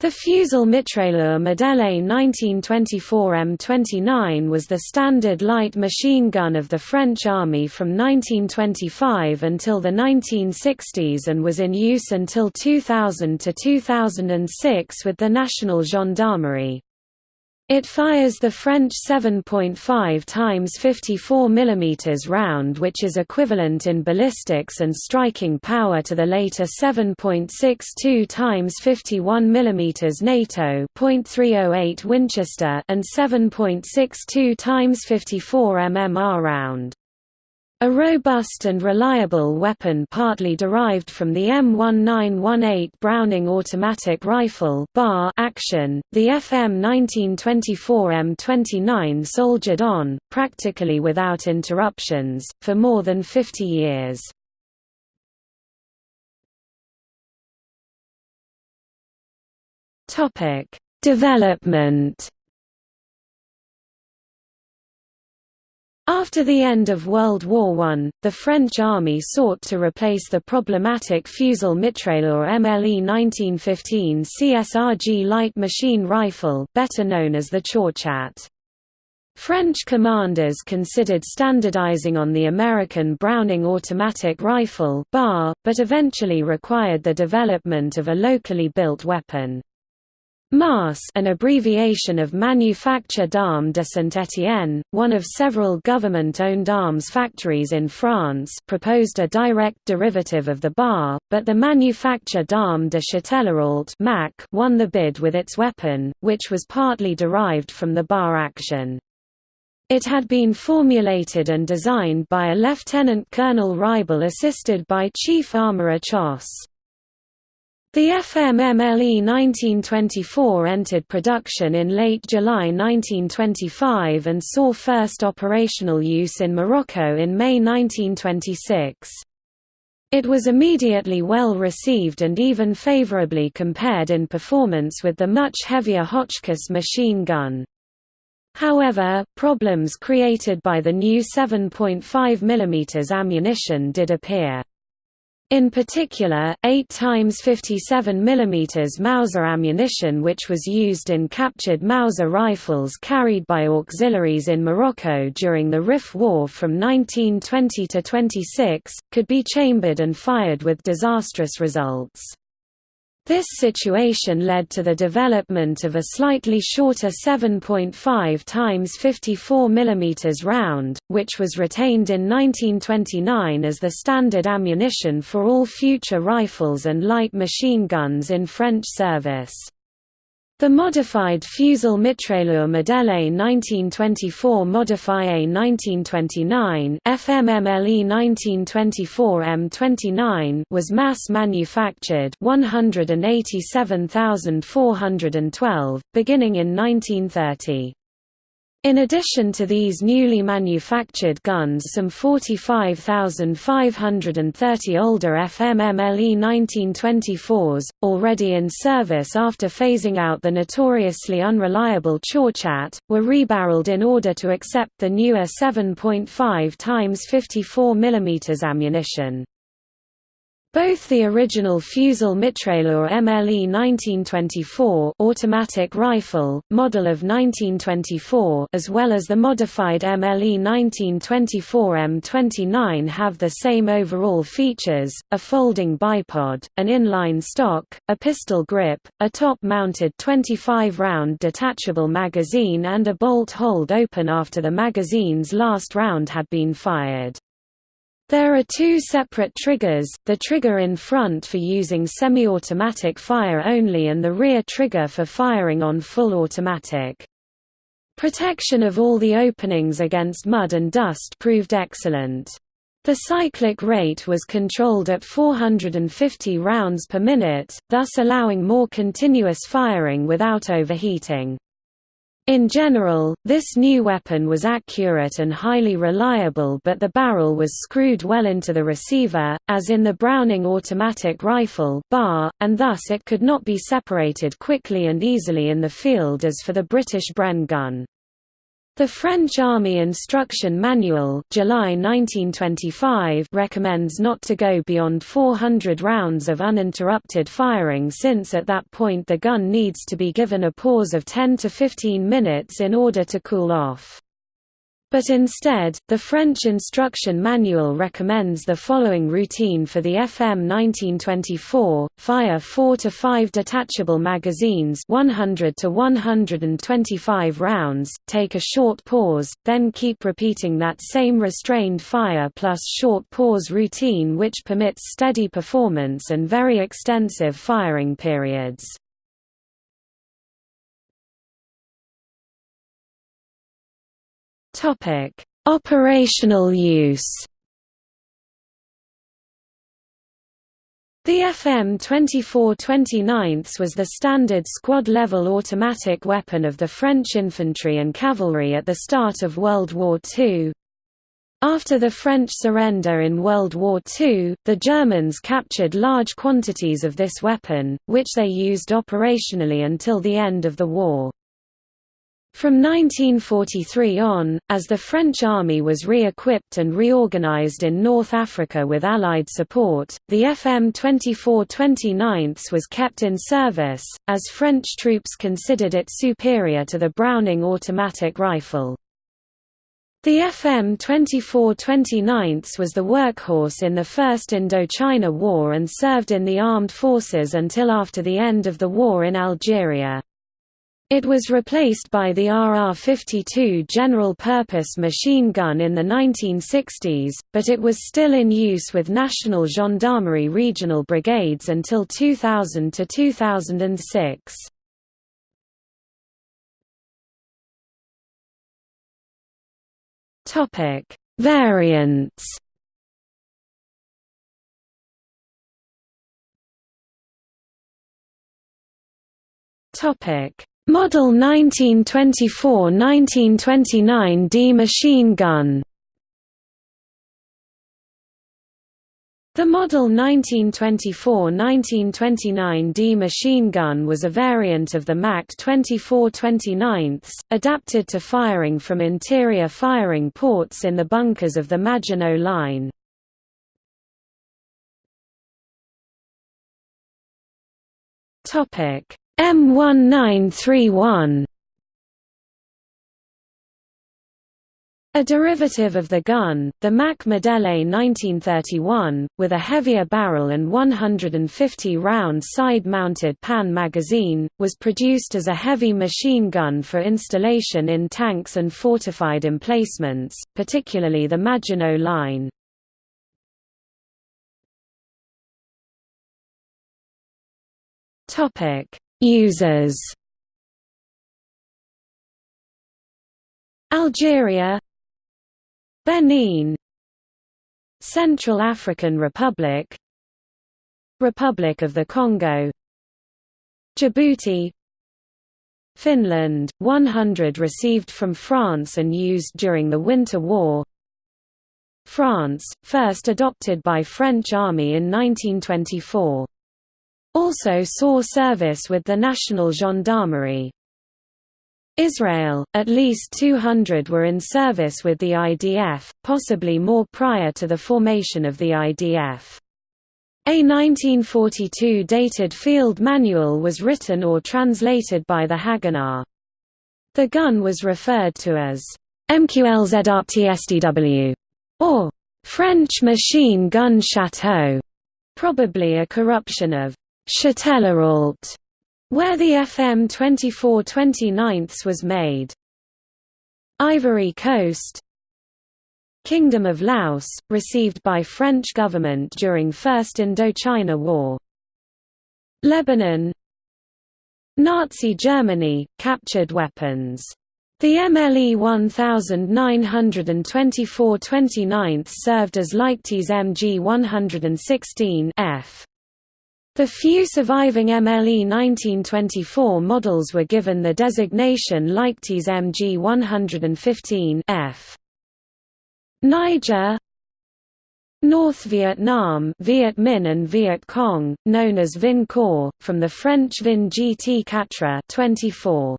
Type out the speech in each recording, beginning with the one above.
The Fusil Mitrailleur Modèle 1924 M29 was the standard light machine gun of the French Army from 1925 until the 1960s and was in use until 2000 to 2006 with the National Gendarmerie. It fires the French 7.5 times 54 mm round which is equivalent in ballistics and striking power to the later 7.62 times 51 mm NATO .308 Winchester and 7.62 times 54 mmR round. A robust and reliable weapon partly derived from the M1918 Browning automatic rifle bar action, the FM 1924 M29 soldiered on, practically without interruptions, for more than 50 years. Development After the end of World War I, the French army sought to replace the problematic Fusil mitrailleur MLE 1915 CSRG light machine rifle better known as the Chauchat. French commanders considered standardizing on the American Browning automatic rifle bar, but eventually required the development of a locally built weapon. MAS an abbreviation of Manufacture d'Armes de Saint-Étienne, one of several government-owned arms factories in France proposed a direct derivative of the bar, but the Manufacture d'Armes de Châtellerault won the bid with its weapon, which was partly derived from the bar action. It had been formulated and designed by a Lieutenant Colonel Reibel assisted by Chief Armourer Choss. The FMMLE 1924 entered production in late July 1925 and saw first operational use in Morocco in May 1926. It was immediately well received and even favorably compared in performance with the much heavier Hotchkiss machine gun. However, problems created by the new 7.5 mm ammunition did appear. In particular, 8 times 57 mm Mauser ammunition which was used in captured Mauser rifles carried by auxiliaries in Morocco during the Rif War from 1920 to 26, could be chambered and fired with disastrous results. This situation led to the development of a slightly shorter 7.5 times 54 mm round, which was retained in 1929 as the standard ammunition for all future rifles and light machine guns in French service. The modified Fusil mitrailleur Modèle 1924 Modifie 1929 FMMLE 1924 M29 was mass manufactured 187,412, beginning in 1930. In addition to these newly manufactured guns some 45,530 older FMMLE 1924s, already in service after phasing out the notoriously unreliable Chauchat, were rebarreled in order to accept the newer 7.5 x 54 mm ammunition. Both the original Fusil mitrailleur MLE 1924 automatic rifle, model of 1924 as well as the modified MLE 1924 M29 have the same overall features, a folding bipod, an inline stock, a pistol grip, a top-mounted 25-round detachable magazine and a bolt hold open after the magazine's last round had been fired. There are two separate triggers, the trigger in front for using semi-automatic fire only and the rear trigger for firing on full automatic. Protection of all the openings against mud and dust proved excellent. The cyclic rate was controlled at 450 rounds per minute, thus allowing more continuous firing without overheating. In general, this new weapon was accurate and highly reliable but the barrel was screwed well into the receiver, as in the Browning automatic rifle bar, and thus it could not be separated quickly and easily in the field as for the British Bren gun. The French Army Instruction Manual July 1925 recommends not to go beyond 400 rounds of uninterrupted firing since at that point the gun needs to be given a pause of 10 to 15 minutes in order to cool off. But instead, the French instruction manual recommends the following routine for the FM 1924: fire 4 to 5 detachable magazines, 100 to 125 rounds, take a short pause, then keep repeating that same restrained fire plus short pause routine which permits steady performance and very extensive firing periods. Topic: Operational use. The FM 24 29 was the standard squad-level automatic weapon of the French infantry and cavalry at the start of World War II. After the French surrender in World War II, the Germans captured large quantities of this weapon, which they used operationally until the end of the war. From 1943 on, as the French army was re-equipped and reorganized in North Africa with Allied support, the FM 24 29 was kept in service, as French troops considered it superior to the Browning automatic rifle. The FM 24 29 was the workhorse in the First Indochina War and served in the armed forces until after the end of the war in Algeria. It was replaced by the RR-52 general-purpose machine gun in the 1960s, but it was still in use with National Gendarmerie regional brigades until 2000 to 2006. Topic: Variants. Topic: Model 1924–1929 D machine gun The Model 1924–1929 D machine gun was a variant of the MAC 24-29, adapted to firing from interior firing ports in the bunkers of the Maginot Line. Topic M1931 A derivative of the gun, the Mac Modele 1931, with a heavier barrel and 150-round side-mounted pan magazine, was produced as a heavy machine gun for installation in tanks and fortified emplacements, particularly the Maginot Line. Users Algeria Benin Central African Republic Republic of the Congo Djibouti Finland, 100 received from France and used during the Winter War France, first adopted by French Army in 1924 also saw service with the National Gendarmerie. Israel, at least 200 were in service with the IDF, possibly more prior to the formation of the IDF. A 1942 dated field manual was written or translated by the Haganah. The gun was referred to as MQLZRTSDW or French machine gun chateau, probably a corruption of Châtellerault, where the FM 2429 was made. Ivory Coast Kingdom of Laos, received by French government during First Indochina War. Lebanon Nazi Germany, captured weapons. The MLE 1924 29 served as Leichtese MG 116 F. The few surviving MLE 1924 models were given the designation Leichtese MG 115 F. Niger North Vietnam Viet Minh and Viet Cong, known as Vin Corps, from the French Vin GT Catra 24.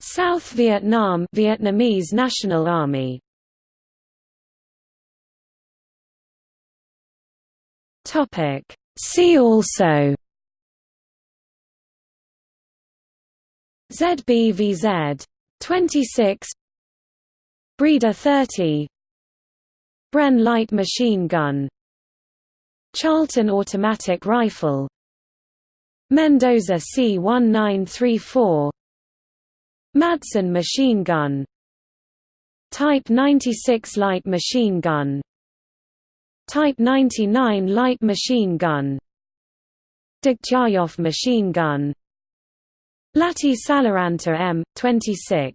South Vietnam Vietnamese National Army Topic. See also ZBVZ 26 Breda 30 Bren light machine gun Charlton automatic rifle Mendoza C1934 Madsen machine gun Type 96 light machine gun Type 99 light machine gun. Degtyaryov machine gun. Lahti Saloranta M26